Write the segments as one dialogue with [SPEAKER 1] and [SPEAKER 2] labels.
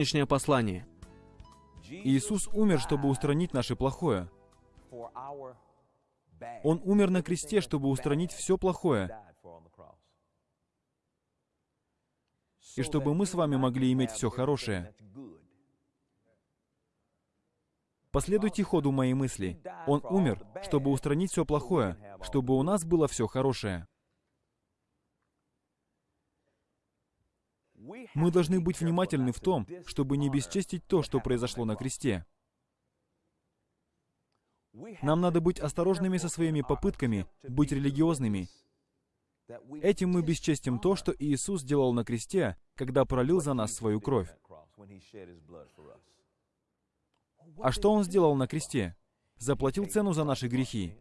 [SPEAKER 1] Сегодняшнее послание.
[SPEAKER 2] Иисус умер, чтобы устранить наше плохое. Он умер на кресте, чтобы устранить все плохое, и чтобы мы с вами могли иметь все хорошее. Последуйте ходу моей мысли. Он умер, чтобы устранить все плохое, чтобы у нас было все хорошее. Мы должны быть внимательны в том, чтобы не бесчестить то, что произошло на кресте. Нам надо быть осторожными со своими попытками быть религиозными. Этим мы бесчестим то, что Иисус сделал на кресте, когда пролил за нас свою кровь. А что Он сделал на кресте? Заплатил цену за наши грехи.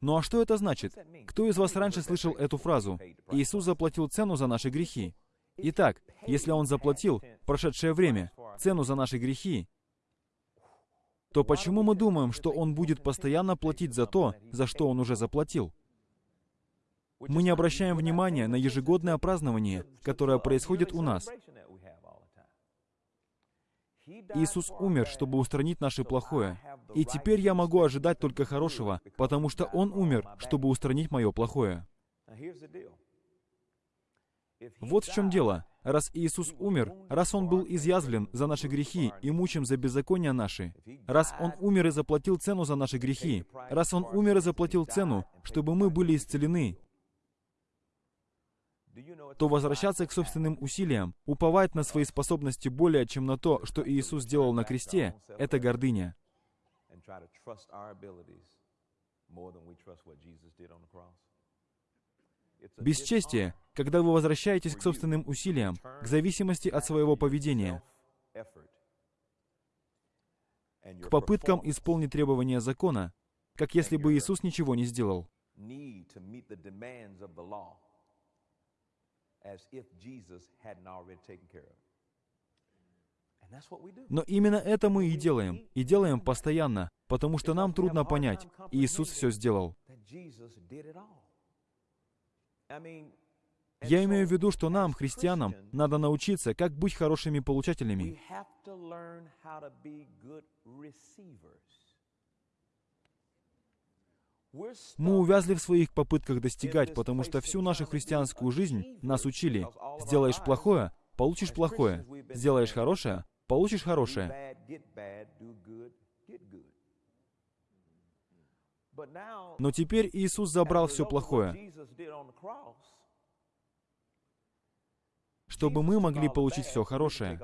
[SPEAKER 2] Ну а что это значит? Кто из вас раньше слышал эту фразу? Иисус заплатил цену за наши грехи. Итак, если Он заплатил прошедшее время цену за наши грехи, то почему мы думаем, что Он будет постоянно платить за то, за что Он уже заплатил? Мы не обращаем внимания на ежегодное празднование, которое происходит у нас. Иисус умер, чтобы устранить наше плохое. И теперь я могу ожидать только хорошего, потому что Он умер, чтобы устранить мое плохое. Вот в чем дело. Раз Иисус умер, раз Он был изъязвлен за наши грехи и мучим за беззакония наши, раз Он умер и заплатил цену за наши грехи, раз Он умер и заплатил цену, чтобы мы были исцелены, то возвращаться к собственным усилиям, уповать на свои способности более, чем на то, что Иисус сделал на кресте, это гордыня. Бесчестие, когда вы возвращаетесь к собственным усилиям, к зависимости от своего поведения, к попыткам исполнить требования закона, как если бы Иисус ничего не сделал. Но именно это мы и делаем, и делаем постоянно, потому что нам трудно понять, Иисус все сделал. Я имею в виду, что нам, христианам, надо научиться, как быть хорошими получателями. Мы увязли в своих попытках достигать, потому что всю нашу христианскую жизнь нас учили. Сделаешь плохое, получишь плохое. Сделаешь хорошее, получишь хорошее. Но теперь Иисус забрал все плохое, чтобы мы могли получить все хорошее.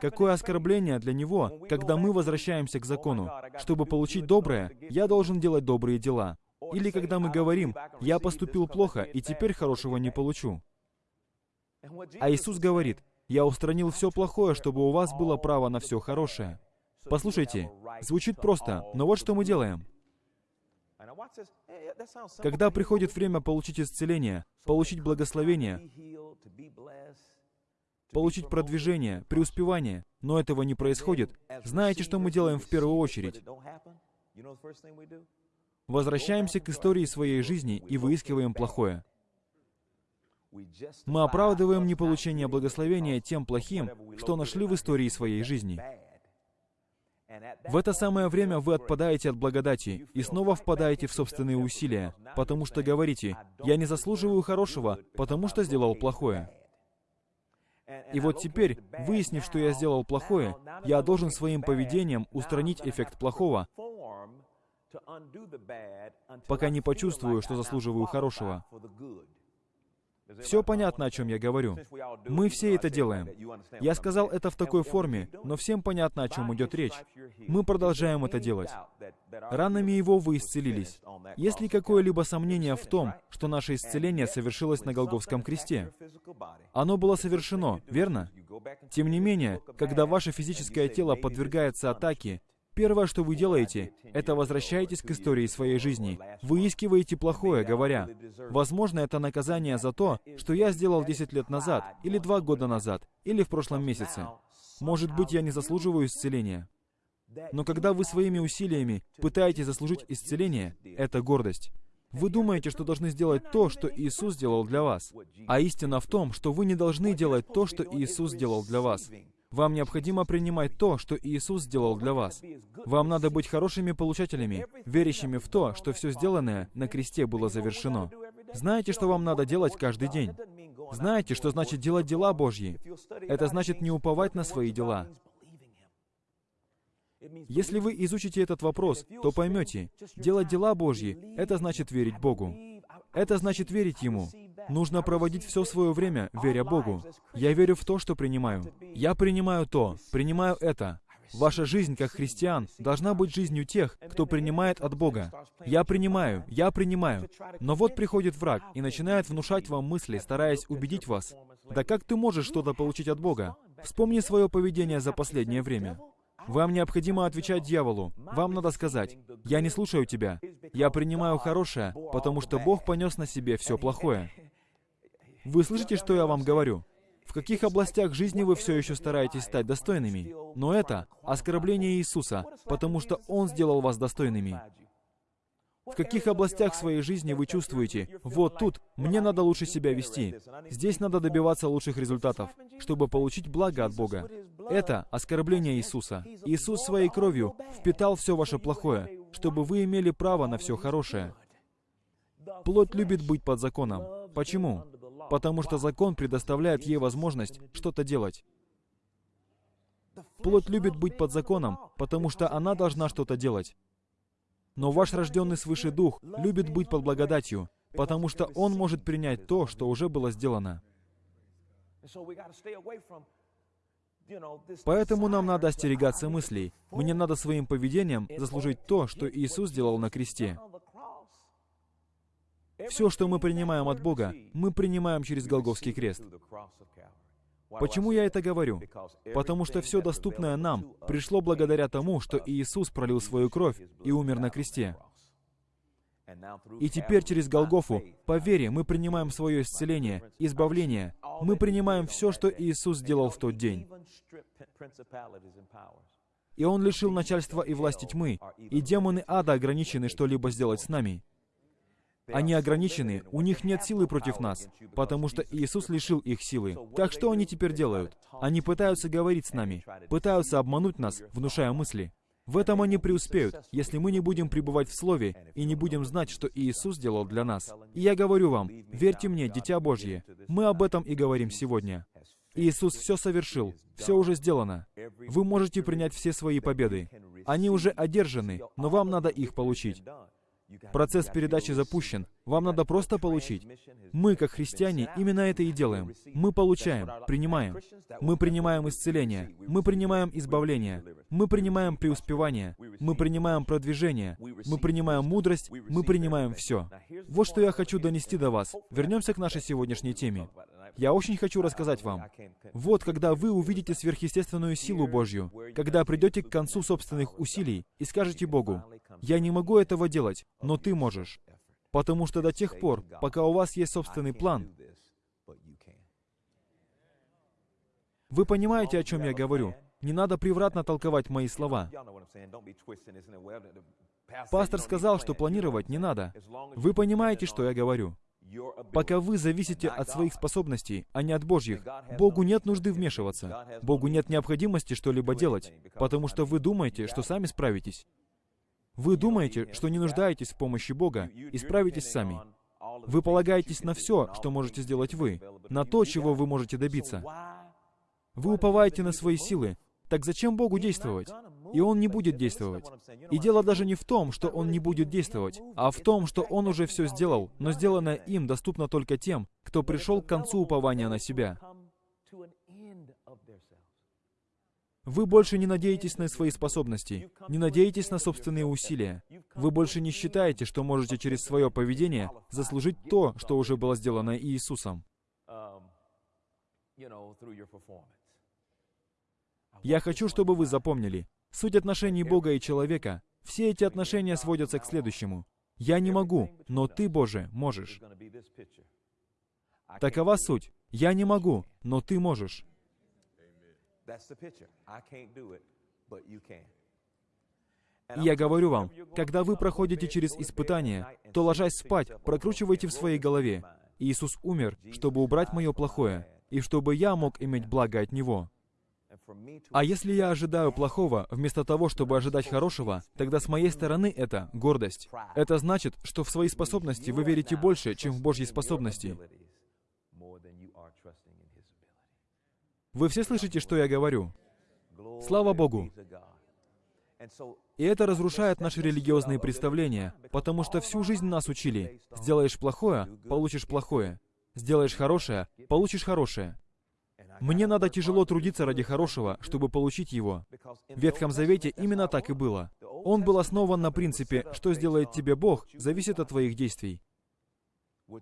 [SPEAKER 2] Какое оскорбление для Него, когда мы возвращаемся к закону. Чтобы получить доброе, я должен делать добрые дела. Или когда мы говорим, я поступил плохо, и теперь хорошего не получу. А Иисус говорит, я устранил все плохое, чтобы у вас было право на все хорошее. Послушайте, звучит просто, но вот что мы делаем. Когда приходит время получить исцеление, получить благословение, получить продвижение, преуспевание, но этого не происходит, знаете, что мы делаем в первую очередь? Возвращаемся к истории своей жизни и выискиваем плохое. Мы оправдываем неполучение благословения тем плохим, что нашли в истории своей жизни. В это самое время вы отпадаете от благодати и снова впадаете в собственные усилия, потому что говорите, «Я не заслуживаю хорошего, потому что сделал плохое». И вот теперь, выяснив, что я сделал плохое, я должен своим поведением устранить эффект плохого, пока не почувствую, что заслуживаю хорошего. Все понятно, о чем я говорю. Мы все это делаем. Я сказал это в такой форме, но всем понятно, о чем идет речь. Мы продолжаем это делать. Ранами Его вы исцелились. Есть ли какое-либо сомнение в том, что наше исцеление совершилось на Голговском кресте? Оно было совершено, верно? Тем не менее, когда ваше физическое тело подвергается атаке, Первое, что вы делаете, это возвращаетесь к истории своей жизни. Выискиваете плохое, говоря, возможно, это наказание за то, что я сделал 10 лет назад, или 2 года назад, или в прошлом месяце. Может быть, я не заслуживаю исцеления. Но когда вы своими усилиями пытаетесь заслужить исцеление, это гордость. Вы думаете, что должны сделать то, что Иисус сделал для вас. А истина в том, что вы не должны делать то, что Иисус сделал для вас. Вам необходимо принимать то, что Иисус сделал для вас. Вам надо быть хорошими получателями, верящими в то, что все сделанное на кресте было завершено. Знаете, что вам надо делать каждый день? Знаете, что значит делать дела Божьи? Это значит не уповать на свои дела. Если вы изучите этот вопрос, то поймете, делать дела Божьи — это значит верить Богу. Это значит верить Ему. Нужно проводить все свое время, веря Богу. Я верю в то, что принимаю. Я принимаю то, принимаю это. Ваша жизнь как христиан должна быть жизнью тех, кто принимает от Бога. Я принимаю, я принимаю. Но вот приходит враг и начинает внушать вам мысли, стараясь убедить вас. Да как ты можешь что-то получить от Бога? Вспомни свое поведение за последнее время. Вам необходимо отвечать дьяволу. Вам надо сказать, «Я не слушаю тебя. Я принимаю хорошее, потому что Бог понес на себе все плохое». Вы слышите, что я вам говорю? В каких областях жизни вы все еще стараетесь стать достойными? Но это оскорбление Иисуса, потому что Он сделал вас достойными. В каких областях своей жизни вы чувствуете, вот тут мне надо лучше себя вести, здесь надо добиваться лучших результатов, чтобы получить благо от Бога. Это оскорбление Иисуса. Иисус своей кровью впитал все ваше плохое, чтобы вы имели право на все хорошее. Плоть любит быть под законом. Почему? Потому что закон предоставляет ей возможность что-то делать. Плоть любит быть под законом, потому что она должна что-то делать. Но ваш рожденный свыше дух любит быть под благодатью, потому что он может принять то, что уже было сделано. Поэтому нам надо остерегаться мыслей. Мне надо своим поведением заслужить то, что Иисус сделал на кресте. Все, что мы принимаем от Бога, мы принимаем через Голговский крест. Почему я это говорю? Потому что все доступное нам пришло благодаря тому, что Иисус пролил свою кровь и умер на кресте. И теперь через Голгофу, по вере, мы принимаем свое исцеление, избавление. Мы принимаем все, что Иисус сделал в тот день. И Он лишил начальства и власти тьмы, и демоны ада ограничены что-либо сделать с нами. Они ограничены, у них нет силы против нас, потому что Иисус лишил их силы. Так что они теперь делают? Они пытаются говорить с нами, пытаются обмануть нас, внушая мысли. В этом они преуспеют, если мы не будем пребывать в Слове и не будем знать, что Иисус сделал для нас. И я говорю вам, верьте мне, Дитя Божье, мы об этом и говорим сегодня. Иисус все совершил, все уже сделано. Вы можете принять все свои победы. Они уже одержаны, но вам надо их получить. Процесс передачи запущен. Вам надо просто получить. Мы, как христиане, именно это и делаем. Мы получаем, принимаем. Мы принимаем исцеление. Мы принимаем избавление. Мы принимаем преуспевание. Мы принимаем продвижение. Мы принимаем мудрость. Мы принимаем все. Вот что я хочу донести до вас. Вернемся к нашей сегодняшней теме. Я очень хочу рассказать вам. Вот когда вы увидите сверхъестественную силу Божью, когда придете к концу собственных усилий и скажете Богу, «Я не могу этого делать, но Ты можешь». Потому что до тех пор, пока у вас есть собственный план, вы понимаете, о чем я говорю. Не надо превратно толковать мои слова. Пастор сказал, что планировать не надо. Вы понимаете, что я говорю. Пока вы зависите от своих способностей, а не от Божьих, Богу нет нужды вмешиваться. Богу нет необходимости что-либо делать, потому что вы думаете, что сами справитесь. Вы думаете, что не нуждаетесь в помощи Бога и справитесь сами. Вы полагаетесь на все, что можете сделать вы, на то, чего вы можете добиться. Вы уповаете на свои силы. Так зачем Богу действовать? И Он не будет действовать. И дело даже не в том, что Он не будет действовать, а в том, что Он уже все сделал, но сделанное им доступно только тем, кто пришел к концу упования на себя. Вы больше не надеетесь на свои способности, не надеетесь на собственные усилия. Вы больше не считаете, что можете через свое поведение заслужить то, что уже было сделано Иисусом. Я хочу, чтобы вы запомнили, Суть отношений Бога и человека, все эти отношения сводятся к следующему. «Я не могу, но Ты, Боже, можешь». Такова суть. «Я не могу, но Ты можешь». И я говорю вам, когда вы проходите через испытания, то, ложась спать, прокручивайте в своей голове. Иисус умер, чтобы убрать мое плохое, и чтобы я мог иметь благо от Него. А если я ожидаю плохого, вместо того, чтобы ожидать хорошего, тогда с моей стороны это гордость. Это значит, что в свои способности вы верите больше, чем в Божьи способности. Вы все слышите, что я говорю? Слава Богу! И это разрушает наши религиозные представления, потому что всю жизнь нас учили. Сделаешь плохое — получишь плохое. Сделаешь хорошее — получишь хорошее. Мне надо тяжело трудиться ради хорошего, чтобы получить его. В Ветхом Завете именно так и было. Он был основан на принципе, что сделает тебе Бог, зависит от твоих действий.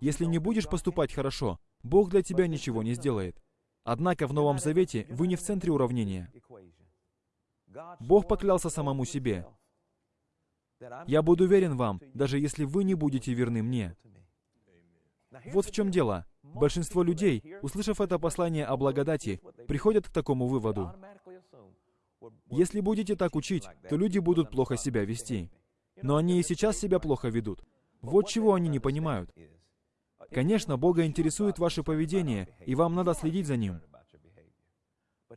[SPEAKER 2] Если не будешь поступать хорошо, Бог для тебя ничего не сделает. Однако в Новом Завете вы не в центре уравнения. Бог поклялся самому себе. «Я буду верен вам, даже если вы не будете верны мне». Вот в чем дело. Большинство людей, услышав это послание о благодати, приходят к такому выводу. Если будете так учить, то люди будут плохо себя вести. Но они и сейчас себя плохо ведут. Вот чего они не понимают. Конечно, Бога интересует ваше поведение, и вам надо следить за ним.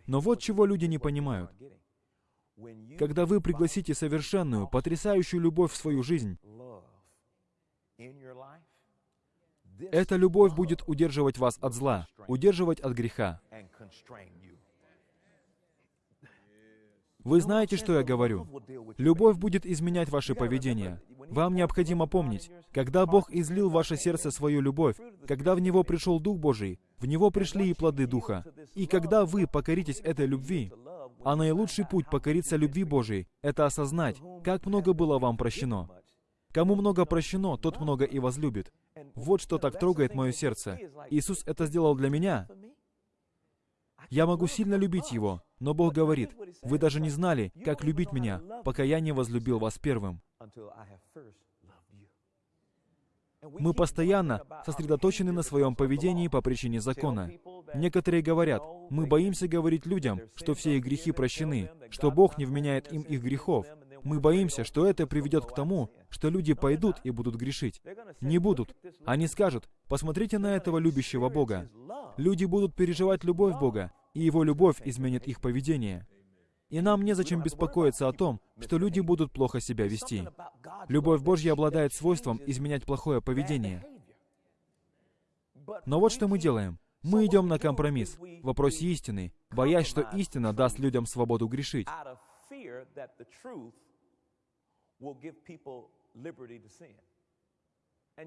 [SPEAKER 2] Но вот чего люди не понимают. Когда вы пригласите совершенную, потрясающую любовь в свою жизнь, эта любовь будет удерживать вас от зла, удерживать от греха. Вы знаете, что я говорю. Любовь будет изменять ваше поведение. Вам необходимо помнить, когда Бог излил в ваше сердце свою любовь, когда в него пришел Дух Божий, в него пришли и плоды Духа. И когда вы покоритесь этой любви, а наилучший путь покориться любви Божией — это осознать, как много было вам прощено. Кому много прощено, тот много и возлюбит. Вот что так трогает мое сердце. Иисус это сделал для меня. Я могу сильно любить Его, но Бог говорит, вы даже не знали, как любить меня, пока я не возлюбил вас первым. Мы постоянно сосредоточены на своем поведении по причине закона. Некоторые говорят, мы боимся говорить людям, что все их грехи прощены, что Бог не вменяет им их грехов. Мы боимся, что это приведет к тому, что люди пойдут и будут грешить. Не будут. Они скажут, посмотрите на этого любящего Бога. Люди будут переживать любовь Бога, и Его любовь изменит их поведение. И нам незачем беспокоиться о том, что люди будут плохо себя вести. Любовь Божья обладает свойством изменять плохое поведение. Но вот что мы делаем. Мы идем на компромисс в вопросе истины, боясь, что истина даст людям свободу грешить.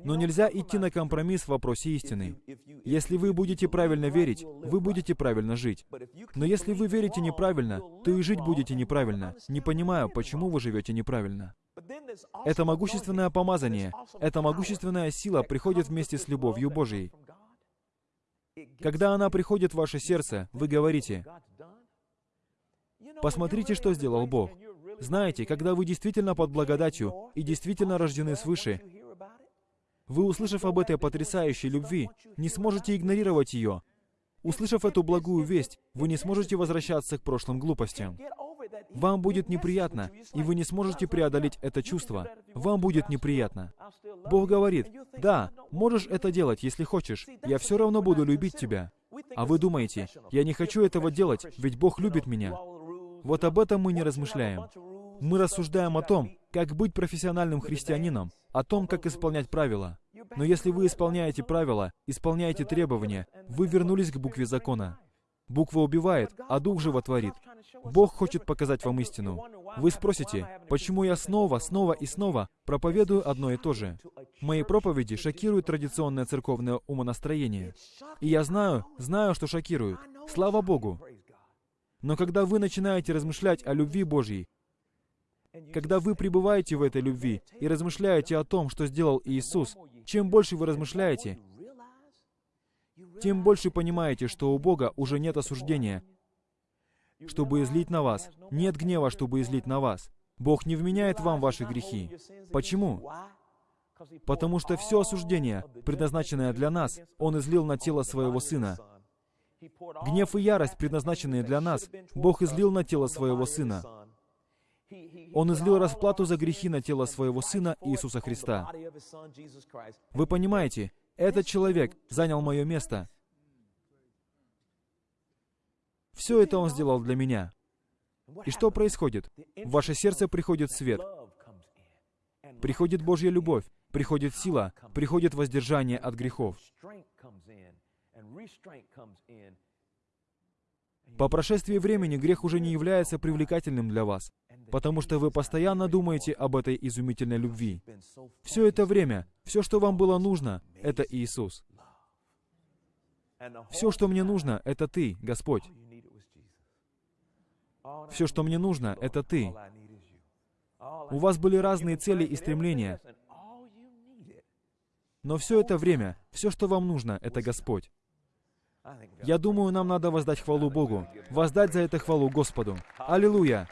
[SPEAKER 2] Но нельзя идти на компромисс в вопросе истины. Если вы будете правильно верить, вы будете правильно жить. Но если вы верите неправильно, то и жить будете неправильно. Не понимаю, почему вы живете неправильно. Это могущественное помазание, эта могущественная сила приходит вместе с любовью Божией. Когда она приходит в ваше сердце, вы говорите, «Посмотрите, что сделал Бог». Знаете, когда вы действительно под благодатью и действительно рождены свыше, вы, услышав об этой потрясающей любви, не сможете игнорировать ее. Услышав эту благую весть, вы не сможете возвращаться к прошлым глупостям. Вам будет неприятно, и вы не сможете преодолеть это чувство. Вам будет неприятно. Бог говорит, да, можешь это делать, если хочешь. Я все равно буду любить тебя. А вы думаете, я не хочу этого делать, ведь Бог любит меня. Вот об этом мы не размышляем. Мы рассуждаем о том, как быть профессиональным христианином, о том, как исполнять правила. Но если вы исполняете правила, исполняете требования, вы вернулись к букве закона. Буква убивает, а дух животворит. Бог хочет показать вам истину. Вы спросите, почему я снова, снова и снова проповедую одно и то же? Мои проповеди шокируют традиционное церковное умонастроение. И я знаю, знаю, что шокируют. Слава Богу! Но когда вы начинаете размышлять о любви Божьей, когда вы пребываете в этой любви и размышляете о том, что сделал Иисус, чем больше вы размышляете, тем больше понимаете, что у Бога уже нет осуждения, чтобы излить на вас. Нет гнева, чтобы излить на вас. Бог не вменяет вам ваши грехи. Почему? Потому что все осуждение, предназначенное для нас, Он излил на тело Своего Сына. Гнев и ярость, предназначенные для нас, Бог излил на тело Своего Сына. Он излил расплату за грехи на тело своего Сына Иисуса Христа. Вы понимаете, этот человек занял мое место. Все это Он сделал для меня. И что происходит? В ваше сердце приходит свет, приходит Божья любовь, приходит сила, приходит воздержание от грехов. По прошествии времени грех уже не является привлекательным для вас, потому что вы постоянно думаете об этой изумительной любви. Все это время, все, что вам было нужно, это Иисус. Все, что мне нужно, это Ты, Господь. Все, что мне нужно, это Ты. У вас были разные цели и стремления, но все это время, все, что вам нужно, это Господь. Я думаю, нам надо воздать хвалу Богу, воздать за это хвалу Господу. Аллилуйя!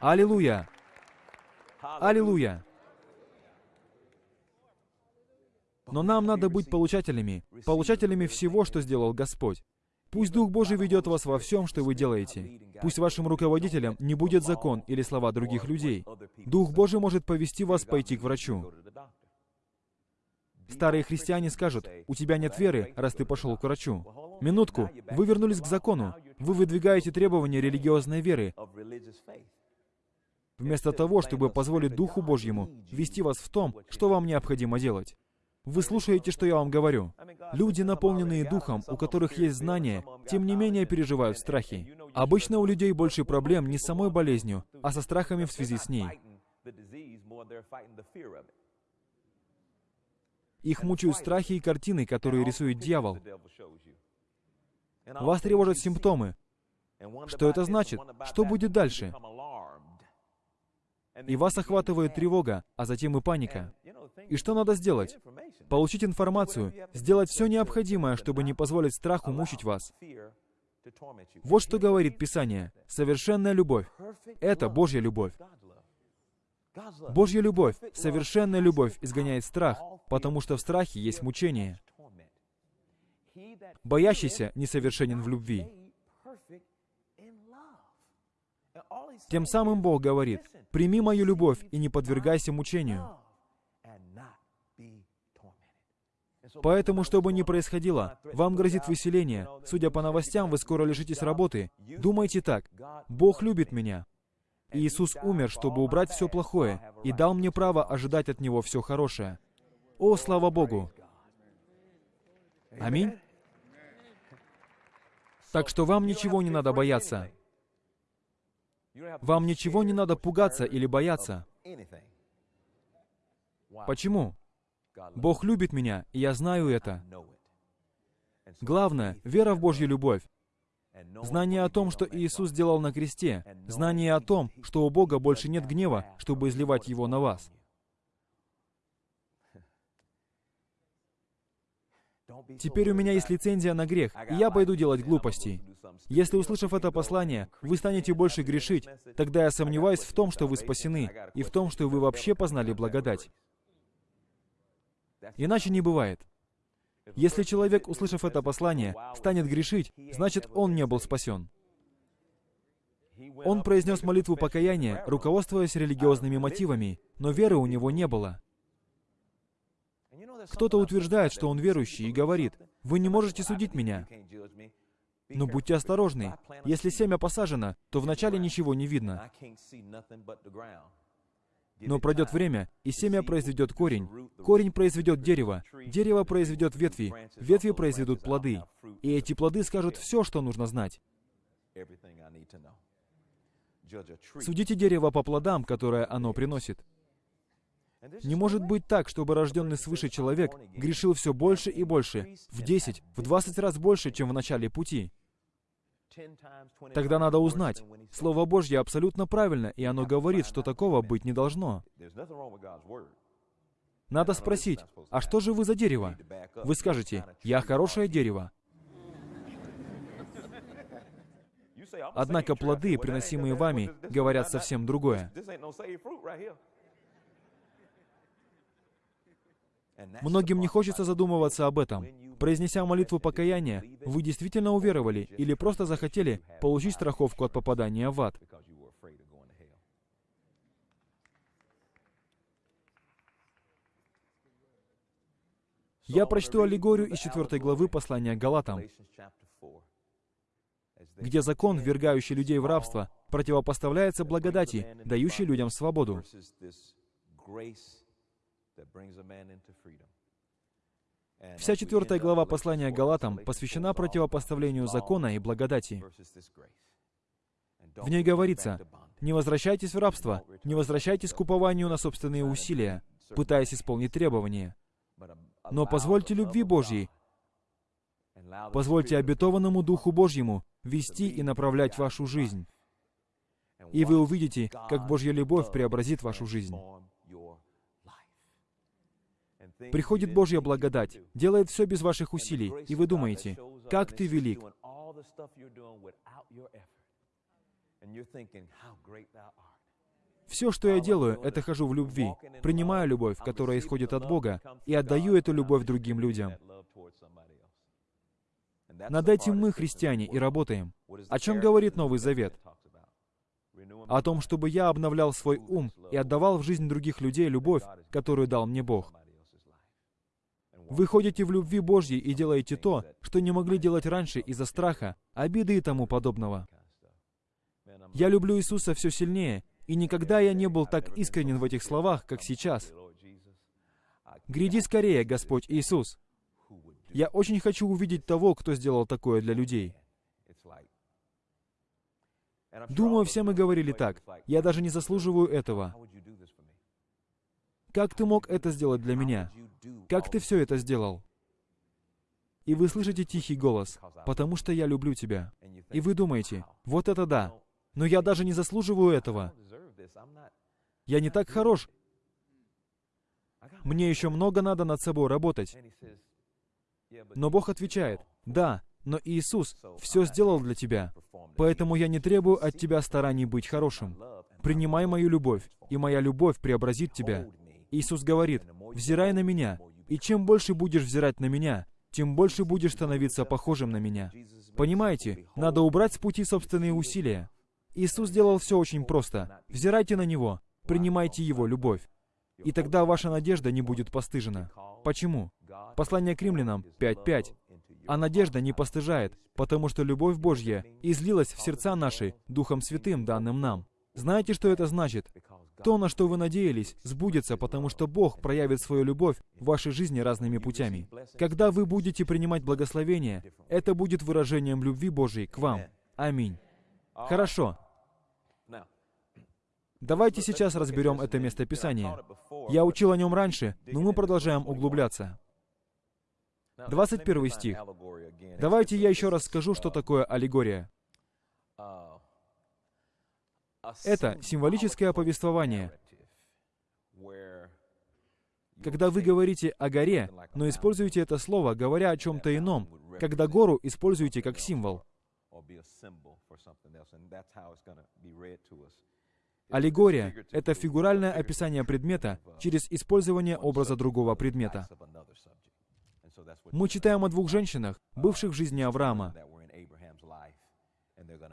[SPEAKER 2] Аллилуйя! Аллилуйя! Но нам надо быть получателями, получателями всего, что сделал Господь. Пусть Дух Божий ведет вас во всем, что вы делаете. Пусть вашим руководителем не будет закон или слова других людей. Дух Божий может повести вас пойти к врачу. Старые христиане скажут, у тебя нет веры, раз ты пошел к врачу. Минутку, вы вернулись к закону. Вы выдвигаете требования религиозной веры. Вместо того, чтобы позволить Духу Божьему вести вас в том, что вам необходимо делать. Вы слушаете, что я вам говорю. Люди, наполненные Духом, у которых есть знания, тем не менее переживают страхи. Обычно у людей больше проблем не с самой болезнью, а со страхами в связи с ней. Их мучают страхи и картины, которые рисует дьявол. Вас тревожат симптомы. Что это значит? Что будет дальше? И вас охватывает тревога, а затем и паника. И что надо сделать? Получить информацию, сделать все необходимое, чтобы не позволить страху мучить вас. Вот что говорит Писание. Совершенная любовь. Это Божья любовь. Божья любовь, совершенная любовь изгоняет страх, потому что в страхе есть мучение. Боящийся несовершенен в любви. Тем самым Бог говорит, «Прими мою любовь и не подвергайся мучению». Поэтому, что бы ни происходило, вам грозит выселение. Судя по новостям, вы скоро лишитесь работы. Думайте так. Бог любит меня. Иисус умер, чтобы убрать все плохое, и дал мне право ожидать от Него все хорошее. О, слава Богу! Аминь. Так что вам ничего не надо бояться. Вам ничего не надо пугаться или бояться. Почему? Бог любит меня, и я знаю это. Главное — вера в Божью любовь. Знание о том, что Иисус сделал на кресте. Знание о том, что у Бога больше нет гнева, чтобы изливать его на вас. Теперь у меня есть лицензия на грех, и я пойду делать глупости. Если, услышав это послание, вы станете больше грешить, тогда я сомневаюсь в том, что вы спасены, и в том, что вы вообще познали благодать. Иначе не бывает. Если человек, услышав это послание, станет грешить, значит, он не был спасен. Он произнес молитву покаяния, руководствуясь религиозными мотивами, но веры у него не было. Кто-то утверждает, что он верующий, и говорит, «Вы не можете судить меня». Но будьте осторожны. Если семя посажено, то вначале ничего не видно. Но пройдет время, и семя произведет корень. Корень произведет дерево. Дерево произведет ветви. Ветви произведут плоды. И эти плоды скажут все, что нужно знать. Судите дерево по плодам, которые оно приносит. Не может быть так, чтобы рожденный свыше человек грешил все больше и больше, в 10, в 20 раз больше, чем в начале пути. Тогда надо узнать. Слово Божье абсолютно правильно, и оно говорит, что такого быть не должно. Надо спросить, а что же вы за дерево? Вы скажете, я хорошее дерево. Однако плоды, приносимые вами, говорят совсем другое. Многим не хочется задумываться об этом. Произнеся молитву покаяния, вы действительно уверовали или просто захотели получить страховку от попадания в ад? Я прочту аллегорию из 4 главы послания Галатам, где закон, ввергающий людей в рабство, противопоставляется благодати, дающей людям свободу. Вся четвертая глава послания Галатам посвящена противопоставлению закона и благодати. В ней говорится, «Не возвращайтесь в рабство, не возвращайтесь к упованию на собственные усилия, пытаясь исполнить требования, но позвольте любви Божьей, позвольте обетованному Духу Божьему вести и направлять вашу жизнь. И вы увидите, как Божья любовь преобразит вашу жизнь. Приходит Божья благодать, делает все без ваших усилий, и вы думаете, как ты велик. Все, что я делаю, это хожу в любви, принимаю любовь, которая исходит от Бога, и отдаю эту любовь другим людям. Над этим мы, христиане, и работаем. О чем говорит Новый Завет? О том, чтобы я обновлял свой ум и отдавал в жизнь других людей любовь, которую дал мне Бог. Вы ходите в любви Божьей и делаете то, что не могли делать раньше из-за страха, обиды и тому подобного. Я люблю Иисуса все сильнее, и никогда я не был так искренен в этих словах, как сейчас. Гряди скорее, Господь Иисус. Я очень хочу увидеть того, кто сделал такое для людей. Думаю, все мы говорили так. Я даже не заслуживаю этого. Как ты мог это сделать для меня? Как ты все это сделал? И вы слышите тихий голос, потому что я люблю тебя. И вы думаете, вот это да, но я даже не заслуживаю этого. Я не так хорош. Мне еще много надо над собой работать. Но Бог отвечает, да, но Иисус все сделал для тебя. Поэтому я не требую от тебя стараний быть хорошим. Принимай мою любовь, и моя любовь преобразит тебя. Иисус говорит, взирай на меня, и чем больше будешь взирать на меня, тем больше будешь становиться похожим на меня. Понимаете, надо убрать с пути собственные усилия. Иисус сделал все очень просто. Взирайте на Него, принимайте Его любовь. И тогда ваша надежда не будет постыжена. Почему? Послание к римлянам 5.5. А надежда не постыжает, потому что любовь Божья излилась в сердца наши Духом Святым, данным нам. Знаете, что это значит? То, на что вы надеялись, сбудется, потому что Бог проявит свою любовь в вашей жизни разными путями. Когда вы будете принимать благословение, это будет выражением любви Божьей к вам. Аминь. Хорошо. Давайте сейчас разберем это место Писания. Я учил о нем раньше, но мы продолжаем углубляться. 21 стих. Давайте я еще раз скажу, что такое аллегория. Это символическое повествование. Когда вы говорите о горе, но используете это слово, говоря о чем-то ином, когда гору используете как символ. Аллегория — это фигуральное описание предмета через использование образа другого предмета. Мы читаем о двух женщинах, бывших в жизни Авраама.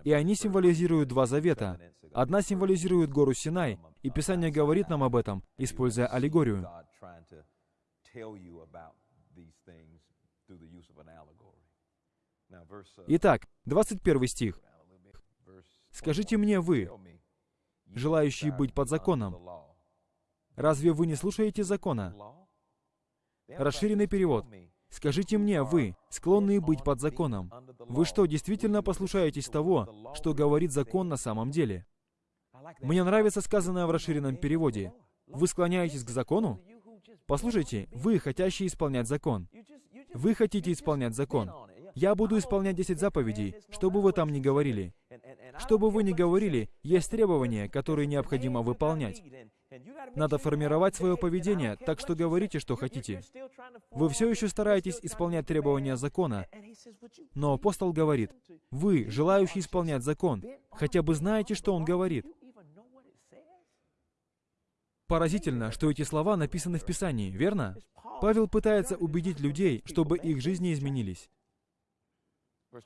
[SPEAKER 2] И они символизируют два завета. Одна символизирует гору Синай, и Писание говорит нам об этом, используя аллегорию. Итак, 21 стих. «Скажите мне вы, желающие быть под законом, разве вы не слушаете закона?» Расширенный перевод. Скажите мне, вы, склонные быть под законом, вы что, действительно послушаетесь того, что говорит закон на самом деле? Мне нравится сказанное в расширенном переводе. Вы склоняетесь к закону? Послушайте, вы, хотящие исполнять закон. Вы хотите исполнять закон. Я буду исполнять 10 заповедей, что бы вы там ни говорили. Что бы вы ни говорили, есть требования, которые необходимо выполнять. Надо формировать свое поведение, так что говорите, что хотите. Вы все еще стараетесь исполнять требования закона, но апостол говорит, вы, желающие исполнять закон, хотя бы знаете, что он говорит. Поразительно, что эти слова написаны в Писании, верно? Павел пытается убедить людей, чтобы их жизни изменились.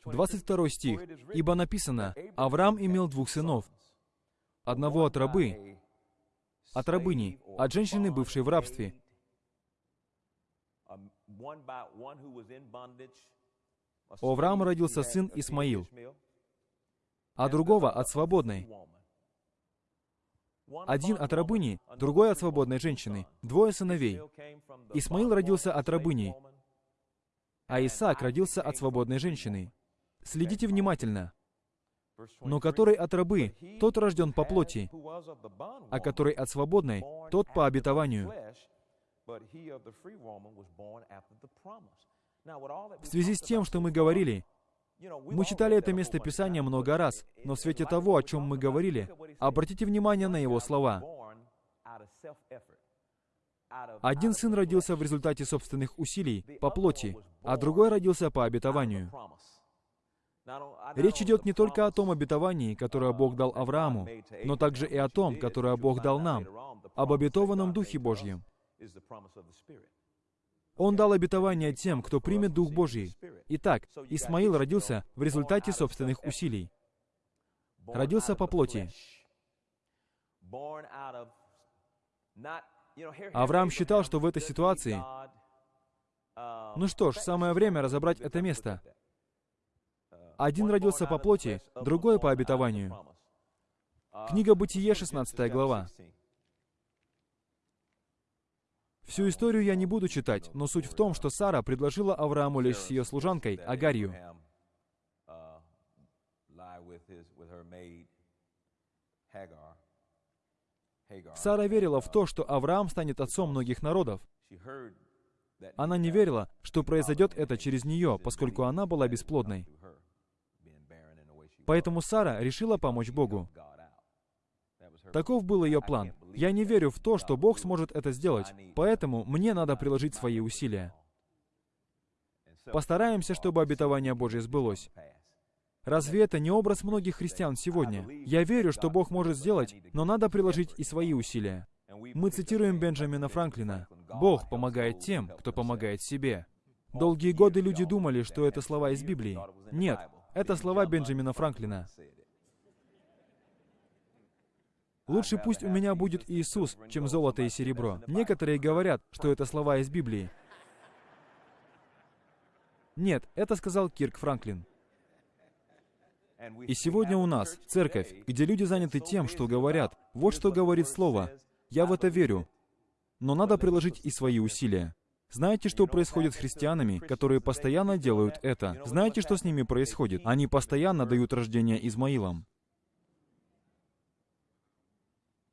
[SPEAKER 2] 22 стих. «Ибо написано, Авраам имел двух сынов, одного от рабы, от рабыни, от женщины, бывшей в рабстве, У Авраама родился сын Исмаил, а другого от свободной. Один от рабыни, другой от свободной женщины. Двое сыновей. Исмаил родился от рабыни, а Исаак родился от свободной женщины. Следите внимательно. Но который от рабы, тот рожден по плоти, а который от свободной, тот по обетованию. В связи с тем, что мы говорили, мы читали это место Писания много раз, но в свете того, о чем мы говорили, обратите внимание на его слова. Один сын родился в результате собственных усилий, по плоти, а другой родился по обетованию. Речь идет не только о том обетовании, которое Бог дал Аврааму, но также и о том, которое Бог дал нам, об обетованном Духе Божьем. Он дал обетование тем, кто примет Дух Божий. Итак, Исмаил родился в результате собственных усилий. Родился по плоти. Авраам считал, что в этой ситуации... Ну что ж, самое время разобрать это место. Один родился по плоти, другой по обетованию. Книга Бытие, 16 глава. Всю историю я не буду читать, но суть в том, что Сара предложила Аврааму лечь с ее служанкой, Агарью. Сара верила в то, что Авраам станет отцом многих народов. Она не верила, что произойдет это через нее, поскольку она была бесплодной. Поэтому Сара решила помочь Богу. Таков был ее план. Я не верю в то, что Бог сможет это сделать, поэтому мне надо приложить свои усилия. Постараемся, чтобы обетование Божье сбылось. Разве это не образ многих христиан сегодня? Я верю, что Бог может сделать, но надо приложить и свои усилия. Мы цитируем Бенджамина Франклина. «Бог помогает тем, кто помогает себе». Долгие годы люди думали, что это слова из Библии. Нет, это слова Бенджамина Франклина. Лучше пусть у меня будет Иисус, чем золото и серебро. Некоторые говорят, что это слова из Библии. Нет, это сказал Кирк Франклин. И сегодня у нас церковь, где люди заняты тем, что говорят. Вот что говорит Слово. Я в это верю. Но надо приложить и свои усилия. Знаете, что происходит с христианами, которые постоянно делают это? Знаете, что с ними происходит? Они постоянно дают рождение Измаилам.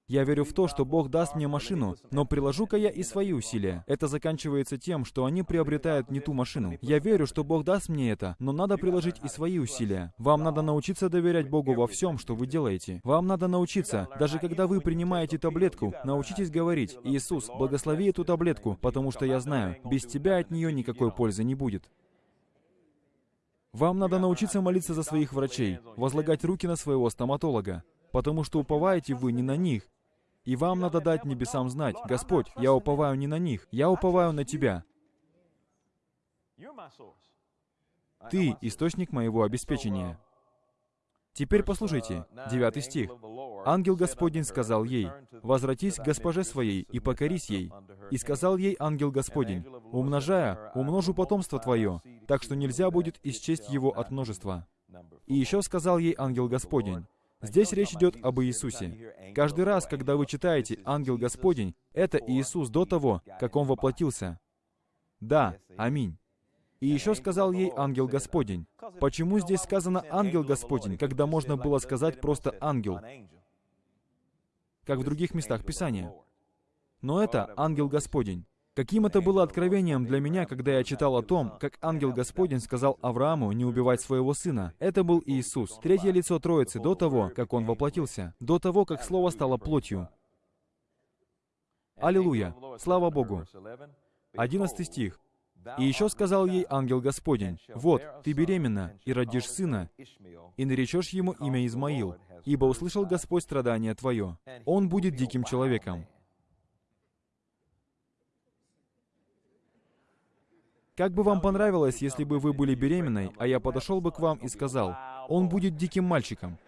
[SPEAKER 2] Я верю в то, что Бог даст мне машину, но приложу-ка я и свои усилия. Это заканчивается тем, что они приобретают не ту машину. Я верю, что Бог даст мне это, но надо приложить и свои усилия. Вам надо научиться доверять Богу во всем, что вы делаете. Вам надо научиться, даже когда вы принимаете таблетку, научитесь говорить, «Иисус, благослови эту таблетку, потому что я знаю, без Тебя от нее никакой пользы не будет». Вам надо научиться молиться за своих врачей, возлагать руки на своего стоматолога, потому что уповаете вы не на них, и вам надо дать небесам знать, Господь, я уповаю не на них, я уповаю на Тебя. Ты — источник моего обеспечения. Теперь послушайте, девятый стих. «Ангел Господень сказал ей, «Возвратись к госпоже своей и покорись ей». И сказал ей ангел Господень, «Умножая, умножу потомство твое, так что нельзя будет исчесть его от множества». И еще сказал ей ангел Господень, Здесь речь идет об Иисусе. Каждый раз, когда вы читаете «Ангел Господень», это Иисус до того, как Он воплотился. Да, аминь. И еще сказал ей ангел Господень. Почему здесь сказано ангел Господень, когда можно было сказать просто ангел, как в других местах Писания? Но это ангел Господень. Каким это было откровением для меня, когда я читал о том, как ангел Господень сказал Аврааму не убивать своего сына. Это был Иисус, третье лицо Троицы, до того, как Он воплотился, до того, как Слово стало плотью. Аллилуйя! Слава Богу! Одиннадцатый стих. «И еще сказал ей ангел Господень, «Вот, ты беременна, и родишь сына, и наречешь ему имя Измаил, ибо услышал Господь страдание твое. Он будет диким человеком, Как бы вам понравилось, если бы вы были беременной, а я подошел бы к вам и сказал, он будет диким мальчиком.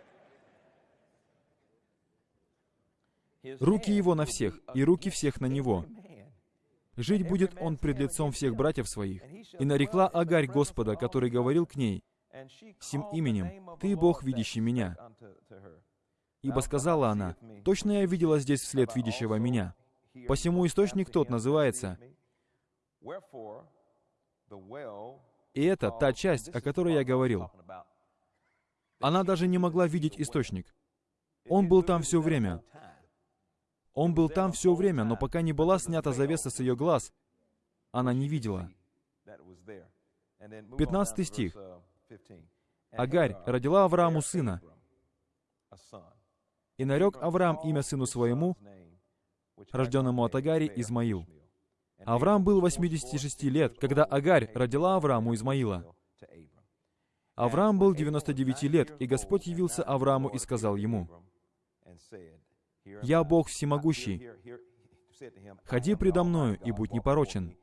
[SPEAKER 2] Руки его на всех, и руки всех на него. Жить будет он пред лицом всех братьев своих. И нарекла Агарь Господа, который говорил к ней, «Сим именем, Ты Бог, видящий меня». Ибо сказала она, «Точно я видела здесь вслед видящего меня». Посему источник тот называется. И это та часть, о которой я говорил. Она даже не могла видеть источник. Он был там все время. Он был там все время, но пока не была снята завеса с ее глаз, она не видела. 15 стих. Агарь родила Аврааму сына, и нарек Авраам имя сыну своему, рожденному от Агари, Измаил. Авраам был 86 лет, когда Агарь родила Аврааму Измаила. Авраам был 99 лет, и Господь явился Аврааму и сказал ему, «Я Бог всемогущий. Ходи предо мною и будь непорочен».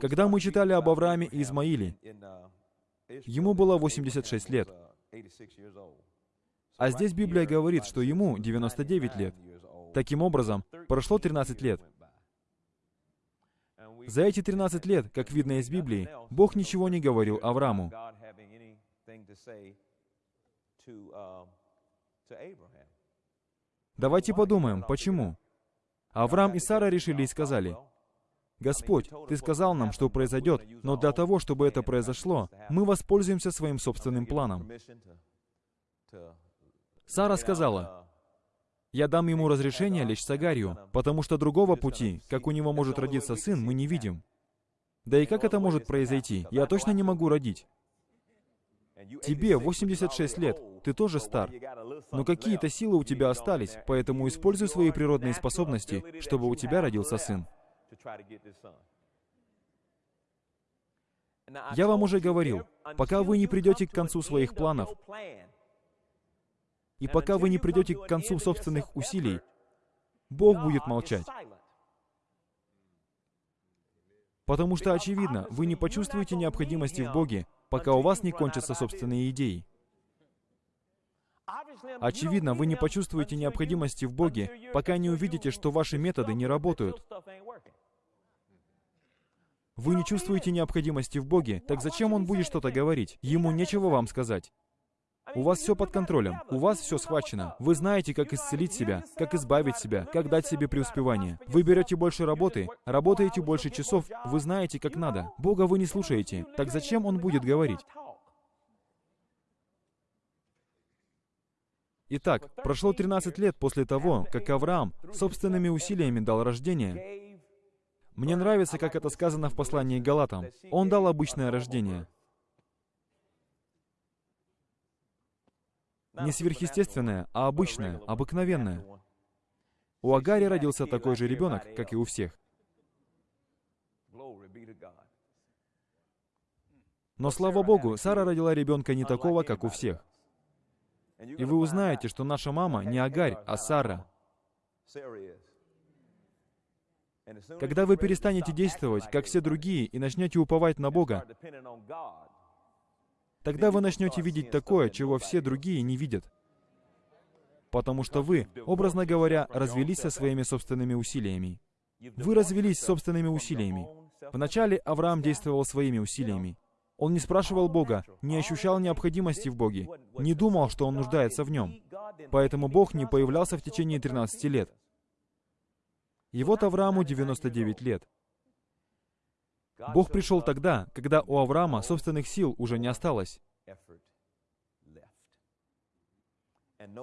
[SPEAKER 2] Когда мы читали об Аврааме и Измаиле, ему было 86 лет. А здесь Библия говорит, что ему 99 лет. Таким образом, прошло 13 лет. За эти 13 лет, как видно из Библии, Бог ничего не говорил Аврааму. Давайте подумаем, почему? Авраам и Сара решили и сказали, «Господь, Ты сказал нам, что произойдет, но для того, чтобы это произошло, мы воспользуемся своим собственным планом». Сара сказала, «Я дам ему разрешение лечь с потому что другого пути, как у него может родиться сын, мы не видим. Да и как это может произойти? Я точно не могу родить. Тебе 86 лет, ты тоже стар. Но какие-то силы у тебя остались, поэтому используй свои природные способности, чтобы у тебя родился сын. Я вам уже говорил, пока вы не придете к концу своих планов, и пока вы не придете к концу собственных усилий, Бог будет молчать. Потому что, очевидно, вы не почувствуете необходимости в Боге, пока у вас не кончатся собственные идеи. Очевидно, вы не почувствуете необходимости в Боге, пока не увидите, что ваши методы не работают. Вы не чувствуете необходимости в Боге, так зачем Он будет что-то говорить? Ему нечего вам сказать. У вас все под контролем, у вас все схвачено. Вы знаете, как исцелить себя, как избавить себя, как дать себе преуспевание. Вы берете больше работы, работаете больше часов, вы знаете, как надо. Бога вы не слушаете. Так зачем Он будет говорить? Итак, прошло 13 лет после того, как Авраам собственными усилиями дал рождение. Мне нравится, как это сказано в послании Галатам. Он дал обычное рождение. Не сверхъестественное, а обычное, обыкновенное. У Агари родился такой же ребенок, как и у всех. Но, слава Богу, Сара родила ребенка не такого, как у всех. И вы узнаете, что наша мама не Агарь, а Сара. Когда вы перестанете действовать, как все другие, и начнете уповать на Бога, тогда вы начнете видеть такое, чего все другие не видят. Потому что вы, образно говоря, развелись со своими собственными усилиями. Вы развелись собственными усилиями. Вначале Авраам действовал своими усилиями. Он не спрашивал Бога, не ощущал необходимости в Боге, не думал, что он нуждается в нем. Поэтому Бог не появлялся в течение 13 лет. И вот Аврааму 99 лет. Бог пришел тогда, когда у Авраама собственных сил уже не осталось.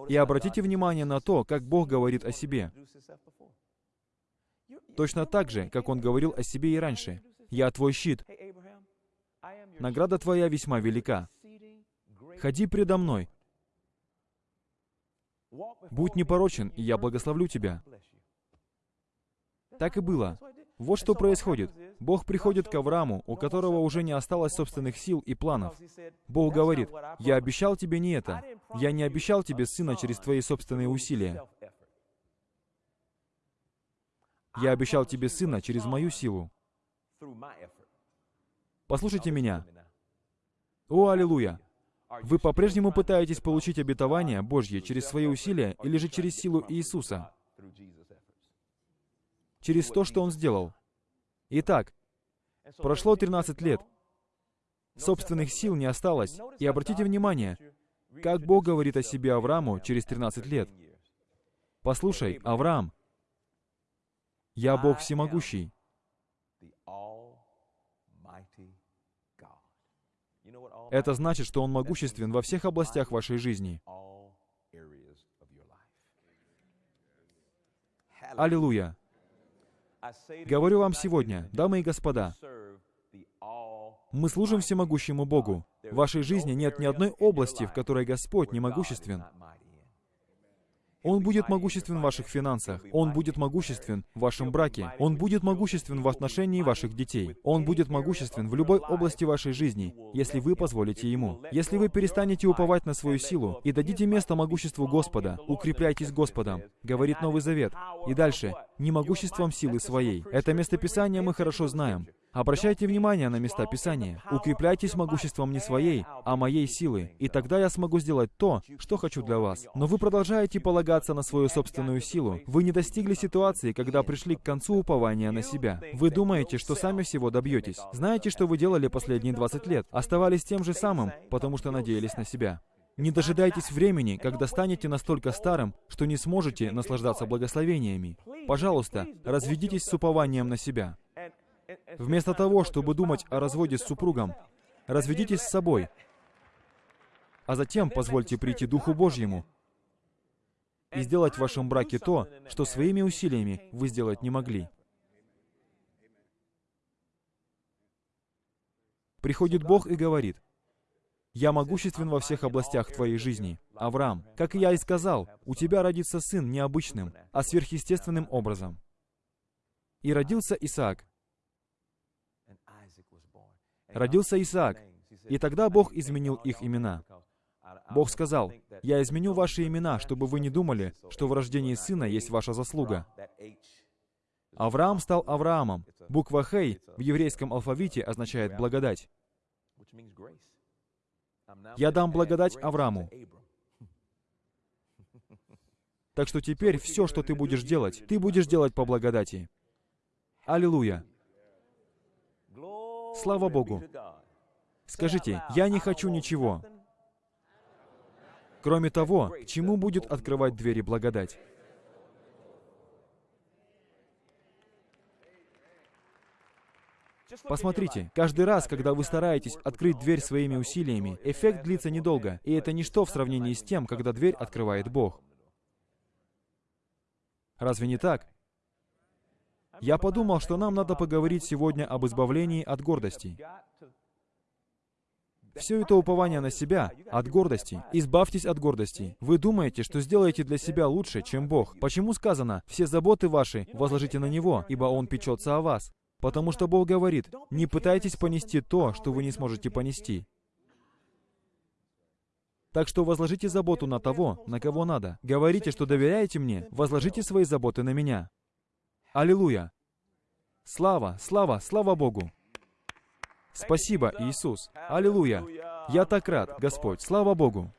[SPEAKER 2] И обратите внимание на то, как Бог говорит о себе. Точно так же, как Он говорил о себе и раньше. «Я твой щит. Награда твоя весьма велика. Ходи предо мной. Будь непорочен, и я благословлю тебя». Так и было. Вот что происходит. Бог приходит к Аврааму, у которого уже не осталось собственных сил и планов. Бог говорит, «Я обещал тебе не это. Я не обещал тебе сына через твои собственные усилия. Я обещал тебе сына через мою силу. Послушайте меня. О, аллилуйя! Вы по-прежнему пытаетесь получить обетование Божье через свои усилия или же через силу Иисуса? Через то, что Он сделал. Итак, прошло 13 лет. Собственных сил не осталось. И обратите внимание, как Бог говорит о себе Аврааму через 13 лет. Послушай, Авраам, я Бог всемогущий. Это значит, что Он могуществен во всех областях вашей жизни. Аллилуйя! Говорю вам сегодня, дамы и господа, мы служим всемогущему Богу. В вашей жизни нет ни одной области, в которой Господь не могуществен. Он будет могуществен в ваших финансах. Он будет могуществен в вашем браке. Он будет могуществен в отношении ваших детей. Он будет могуществен в любой области вашей жизни, если вы позволите Ему. Если вы перестанете уповать на свою силу и дадите место могуществу Господа, укрепляйтесь Господом, говорит Новый Завет. И дальше, не могуществом силы своей. Это местописание мы хорошо знаем. Обращайте внимание на места Писания. Укрепляйтесь могуществом не своей, а моей силы, и тогда я смогу сделать то, что хочу для вас. Но вы продолжаете полагаться на свою собственную силу. Вы не достигли ситуации, когда пришли к концу упования на себя. Вы думаете, что сами всего добьетесь. Знаете, что вы делали последние 20 лет? Оставались тем же самым, потому что надеялись на себя. Не дожидайтесь времени, когда станете настолько старым, что не сможете наслаждаться благословениями. Пожалуйста, разведитесь с упованием на себя. Вместо того, чтобы думать о разводе с супругом, разведитесь с собой, а затем позвольте прийти Духу Божьему и сделать в вашем браке то, что своими усилиями вы сделать не могли. Приходит Бог и говорит, «Я могуществен во всех областях твоей жизни. Авраам, как я и сказал, у тебя родится сын необычным, а сверхъестественным образом». И родился Исаак. Родился Исаак, и тогда Бог изменил их имена. Бог сказал, «Я изменю ваши имена, чтобы вы не думали, что в рождении сына есть ваша заслуга». Авраам стал Авраамом. Буква «Хей» в еврейском алфавите означает «благодать». Я дам благодать Аврааму. Так что теперь все, что ты будешь делать, ты будешь делать по благодати. Аллилуйя. Слава Богу. Скажите, я не хочу ничего, кроме того, к чему будет открывать двери благодать. Посмотрите, каждый раз, когда вы стараетесь открыть дверь своими усилиями, эффект длится недолго, и это ничто в сравнении с тем, когда дверь открывает Бог. Разве не так? Я подумал, что нам надо поговорить сегодня об избавлении от гордости. Все это упование на себя, от гордости. Избавьтесь от гордости. Вы думаете, что сделаете для себя лучше, чем Бог. Почему сказано, все заботы ваши возложите на Него, ибо Он печется о вас? Потому что Бог говорит, не пытайтесь понести то, что вы не сможете понести. Так что возложите заботу на того, на кого надо. Говорите, что доверяете мне, возложите свои заботы на меня. Аллилуйя! Слава, слава, слава Богу! Спасибо, Иисус! Аллилуйя! Я так рад, Господь! Слава Богу!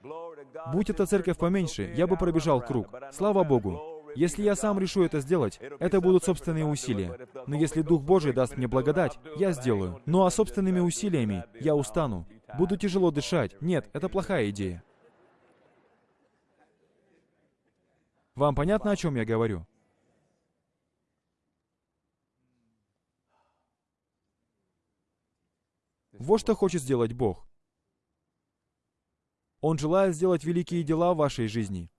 [SPEAKER 2] Будь эта церковь поменьше, я бы пробежал круг. Слава Богу! Если я сам решу это сделать, это будут собственные усилия. Но если Дух Божий даст мне благодать, я сделаю. Ну а собственными усилиями я устану. Буду тяжело дышать. Нет, это плохая идея. Вам понятно, о чем я говорю? Вот что хочет сделать Бог. Он желает сделать великие дела в вашей жизни.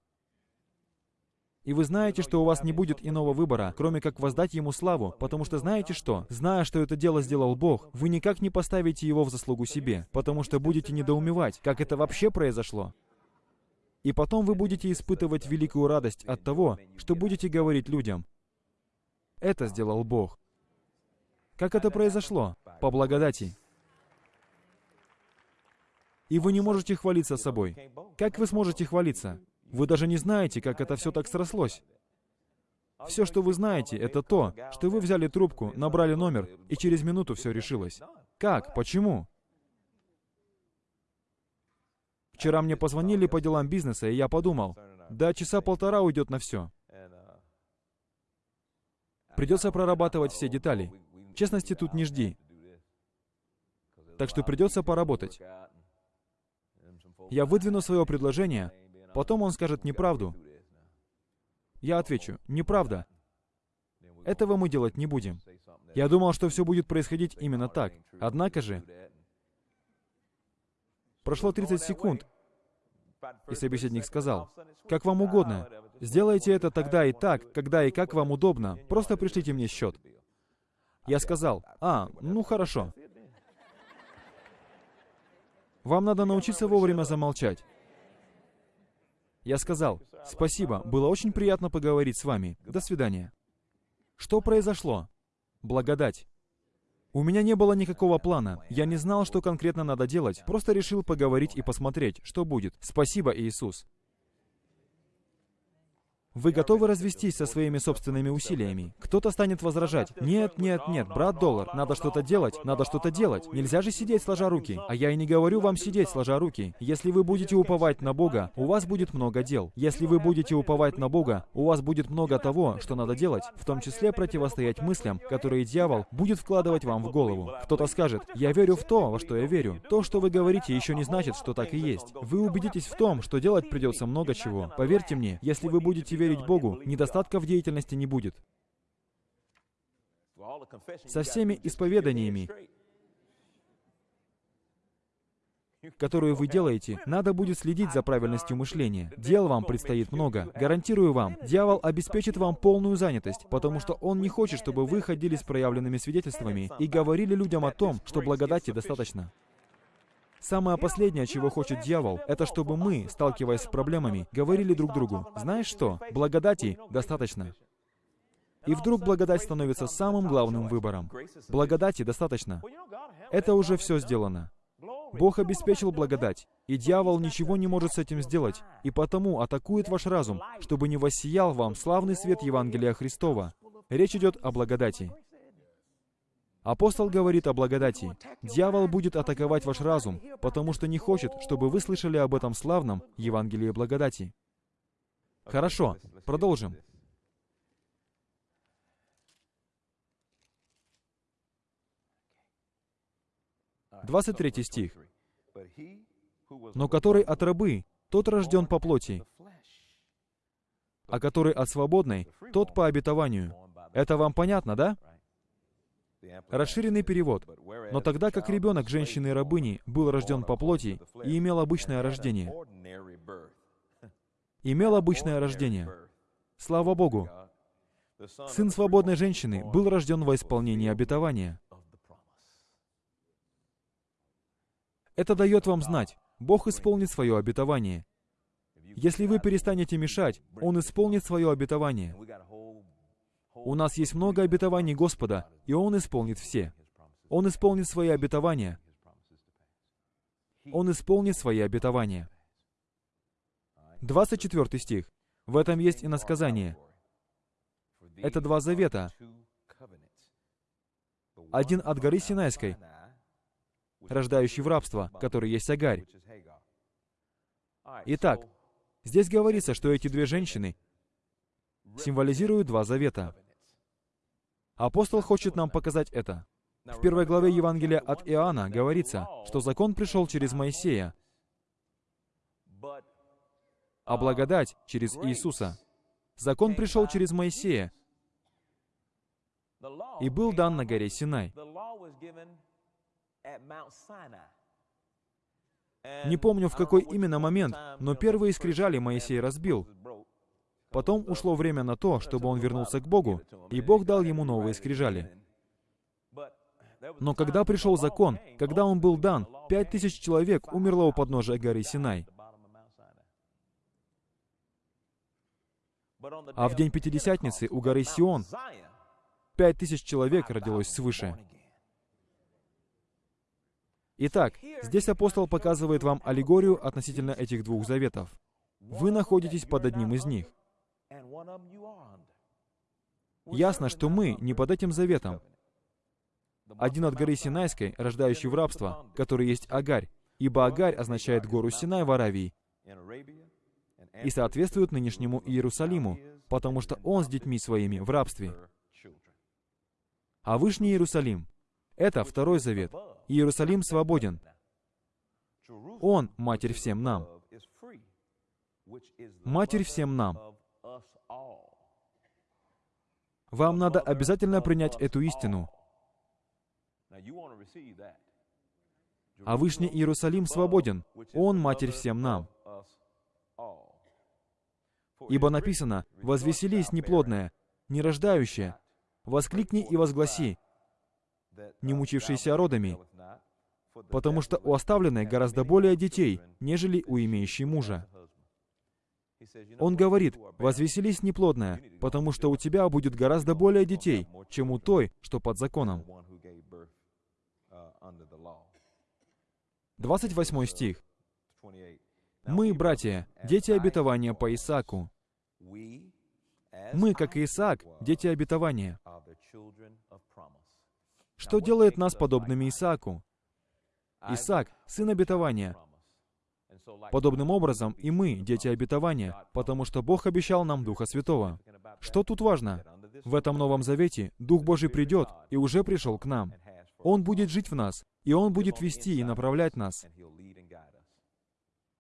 [SPEAKER 2] И вы знаете, что у вас не будет иного выбора, кроме как воздать Ему славу, потому что знаете что? Зная, что это дело сделал Бог, вы никак не поставите его в заслугу себе, потому что будете недоумевать, как это вообще произошло. И потом вы будете испытывать великую радость от того, что будете говорить людям. Это сделал Бог. Как это произошло? По благодати. И вы не можете хвалиться собой. Как вы сможете хвалиться? Вы даже не знаете, как это все так срослось. Все, что вы знаете, это то, что вы взяли трубку, набрали номер, и через минуту все решилось. Как? Почему? Вчера мне позвонили по делам бизнеса, и я подумал, да, часа полтора уйдет на все. Придется прорабатывать все детали. Честности тут не жди. Так что придется поработать. Я выдвину свое предложение, потом он скажет неправду. Я отвечу, неправда. Этого мы делать не будем. Я думал, что все будет происходить именно так. Однако же, прошло 30 секунд, и собеседник сказал, «Как вам угодно. Сделайте это тогда и так, когда и как вам удобно. Просто пришлите мне счет». Я сказал, «А, ну хорошо». Вам надо научиться вовремя замолчать. Я сказал, «Спасибо, было очень приятно поговорить с вами. До свидания». Что произошло? Благодать. У меня не было никакого плана. Я не знал, что конкретно надо делать. Просто решил поговорить и посмотреть, что будет. Спасибо, Иисус. Вы готовы развестись со своими собственными усилиями? Кто-то станет возражать. Нет, нет, нет, брат Доллар, надо что-то делать, надо что-то делать. Нельзя же сидеть сложа руки. А я и не говорю вам сидеть сложа руки. Если вы будете уповать на Бога, у вас будет много дел. Если вы будете уповать на Бога, у вас будет много того, что надо делать, в том числе противостоять мыслям, которые дьявол будет вкладывать вам в голову. Кто-то скажет, я верю в то, во что я верю. То, что вы говорите, еще не значит, что так и есть. Вы убедитесь в том, что делать придется много чего. Поверьте мне, если вы будете верить Богу, недостатка в деятельности не будет. Со всеми исповеданиями, которую вы делаете, надо будет следить за правильностью мышления. Дел вам предстоит много. Гарантирую вам, дьявол обеспечит вам полную занятость, потому что он не хочет, чтобы вы ходили с проявленными свидетельствами и говорили людям о том, что благодати достаточно. Самое последнее, чего хочет дьявол, это чтобы мы, сталкиваясь с проблемами, говорили друг другу, «Знаешь что? Благодати достаточно». И вдруг благодать становится самым главным выбором. Благодати достаточно. Это уже все сделано. Бог обеспечил благодать, и дьявол ничего не может с этим сделать, и потому атакует ваш разум, чтобы не воссиял вам славный свет Евангелия Христова. Речь идет о благодати. Апостол говорит о благодати. Дьявол будет атаковать ваш разум, потому что не хочет, чтобы вы слышали об этом славном Евангелии благодати. Хорошо, продолжим. Двадцать третий стих. «Но который от рабы, тот рожден по плоти, а который от свободной, тот по обетованию». Это вам понятно, да? Расширенный перевод. Но тогда как ребенок женщины-рабыни был рожден по плоти и имел обычное рождение. Имел обычное рождение. Слава Богу. Сын свободной женщины был рожден во исполнении обетования. Это дает вам знать, Бог исполнит свое обетование. Если вы перестанете мешать, Он исполнит свое обетование. У нас есть много обетований Господа, и Он исполнит все. Он исполнит свои обетования. Он исполнит свои обетования. 24 стих. В этом есть и насказание. Это два завета. Один от горы Синайской, рождающий в рабство, который есть Агарь. Итак, здесь говорится, что эти две женщины символизируют два завета. Апостол хочет нам показать это. В первой главе Евангелия от Иоанна говорится, что закон пришел через Моисея, а благодать через Иисуса. Закон пришел через Моисея и был дан на горе Синай. Не помню, в какой именно момент, но первые скрижали Моисей разбил. Потом ушло время на то, чтобы он вернулся к Богу, и Бог дал ему новые скрижали. Но когда пришел закон, когда он был дан, пять тысяч человек умерло у подножия горы Синай. А в день Пятидесятницы у горы Сион пять тысяч человек родилось свыше. Итак, здесь апостол показывает вам аллегорию относительно этих двух заветов. Вы находитесь под одним из них. Ясно, что мы не под этим заветом. Один от горы Синайской, рождающий в рабство, который есть Агарь, ибо Агарь означает гору Синай в Аравии и соответствует нынешнему Иерусалиму, потому что он с детьми своими в рабстве. А Вышний Иерусалим — это второй завет. Иерусалим свободен. Он — Матерь всем нам. Матерь всем нам. Вам надо обязательно принять эту истину. А Вышний Иерусалим свободен. Он Матерь всем нам. Ибо написано, «Возвеселись, неплодная, нерождающая, воскликни и возгласи, не мучившиеся родами, потому что у оставленной гораздо более детей, нежели у имеющей мужа». Он говорит, «Возвеселись, неплодная, потому что у тебя будет гораздо более детей, чем у той, что под законом». 28 стих. Мы, братья, дети обетования по Исааку. Мы, как Исаак, дети обетования. Что делает нас подобными Исааку? Исаак — сын обетования. Подобным образом и мы, дети обетования, потому что Бог обещал нам Духа Святого. Что тут важно? В этом Новом Завете Дух Божий придет и уже пришел к нам. Он будет жить в нас, и Он будет вести и направлять нас.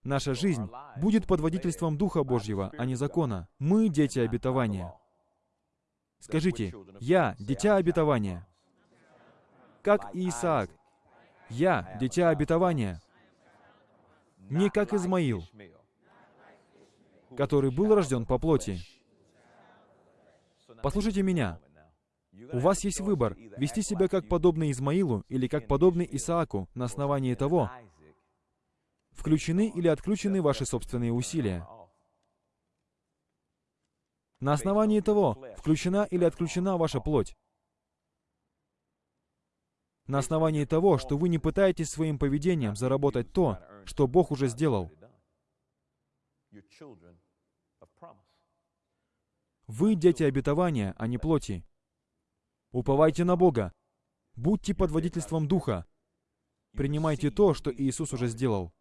[SPEAKER 2] Наша жизнь будет под водительством Духа Божьего, а не закона. Мы дети обетования. Скажите, я дитя обетования. Как и Исаак. Я дитя обетования. Не как Измаил, который был рожден по плоти. Послушайте меня. У вас есть выбор, вести себя как подобный Измаилу или как подобный Исааку на основании того, включены или отключены ваши собственные усилия. На основании того, включена или отключена ваша плоть. На основании того, что вы не пытаетесь своим поведением заработать то, что Бог уже сделал. Вы дети обетования, а не плоти. Уповайте на Бога. Будьте под водительством Духа. Принимайте то, что Иисус уже сделал.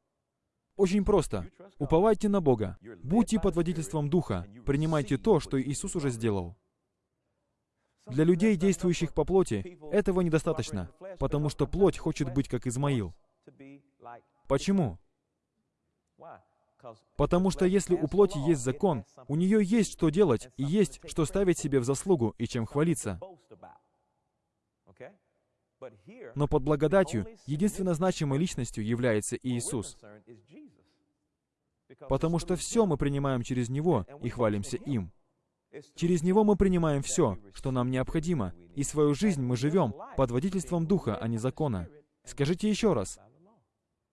[SPEAKER 2] Очень просто. Уповайте на Бога. Будьте под водительством Духа. Принимайте то, что Иисус уже сделал. Для людей, действующих по плоти, этого недостаточно, потому что плоть хочет быть как Измаил. Почему? Потому что если у плоти есть закон, у нее есть что делать и есть что ставить себе в заслугу и чем хвалиться. Но под благодатью единственно значимой личностью является Иисус. Потому что все мы принимаем через Него и хвалимся им. Через Него мы принимаем все, что нам необходимо, и свою жизнь мы живем под водительством Духа, а не закона. Скажите еще раз.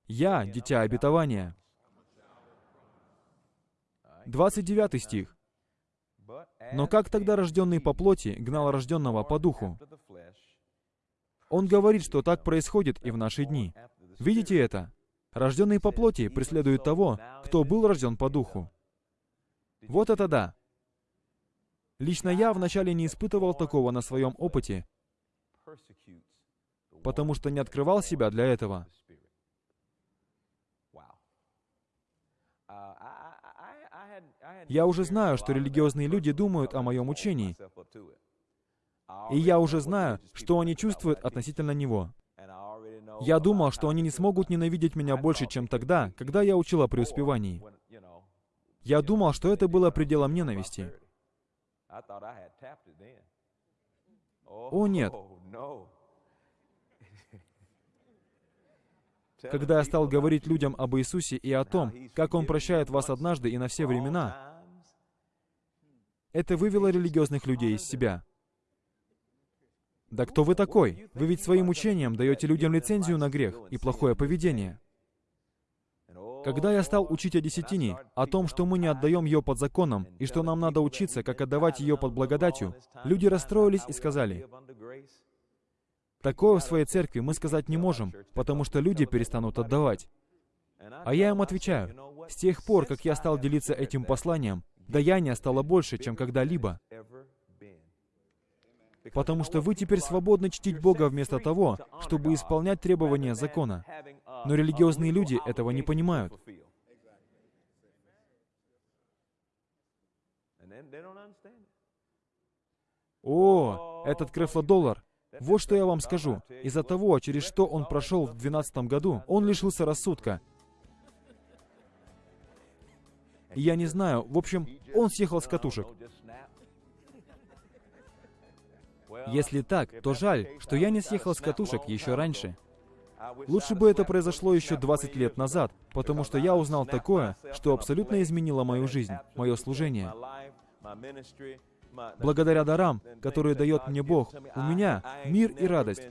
[SPEAKER 2] Я — дитя обетования. 29 стих. «Но как тогда рожденный по плоти гнал рожденного по духу? Он говорит, что так происходит и в наши дни. Видите это? Рожденный по плоти преследует того, кто был рожден по духу. Вот это да! Лично я вначале не испытывал такого на своем опыте, потому что не открывал себя для этого. Я уже знаю, что религиозные люди думают о моем учении, и я уже знаю, что они чувствуют относительно него. Я думал, что они не смогут ненавидеть меня больше, чем тогда, когда я учил о преуспевании. Я думал, что это было пределом ненависти. О, нет. Когда я стал говорить людям об Иисусе и о том, как Он прощает вас однажды и на все времена, это вывело религиозных людей из себя. Да кто вы такой? Вы ведь своим учением даете людям лицензию на грех и плохое поведение. Когда я стал учить о десятине, о том, что мы не отдаем ее под законом, и что нам надо учиться, как отдавать ее под благодатью, люди расстроились и сказали, «Такое в своей церкви мы сказать не можем, потому что люди перестанут отдавать». А я им отвечаю, с тех пор, как я стал делиться этим посланием, даяние стало больше, чем когда-либо. Потому что вы теперь свободны чтить Бога вместо того, чтобы исполнять требования закона. Но религиозные люди этого не понимают. О, этот крефлодоллар. Вот что я вам скажу. Из-за того, через что он прошел в 12 году, он лишился рассудка. Я не знаю. В общем, он съехал с катушек. Если так, то жаль, что я не съехал с катушек еще раньше. Лучше бы это произошло еще 20 лет назад, потому что я узнал такое, что абсолютно изменило мою жизнь, мое служение. Благодаря дарам, которые дает мне Бог, у меня мир и радость.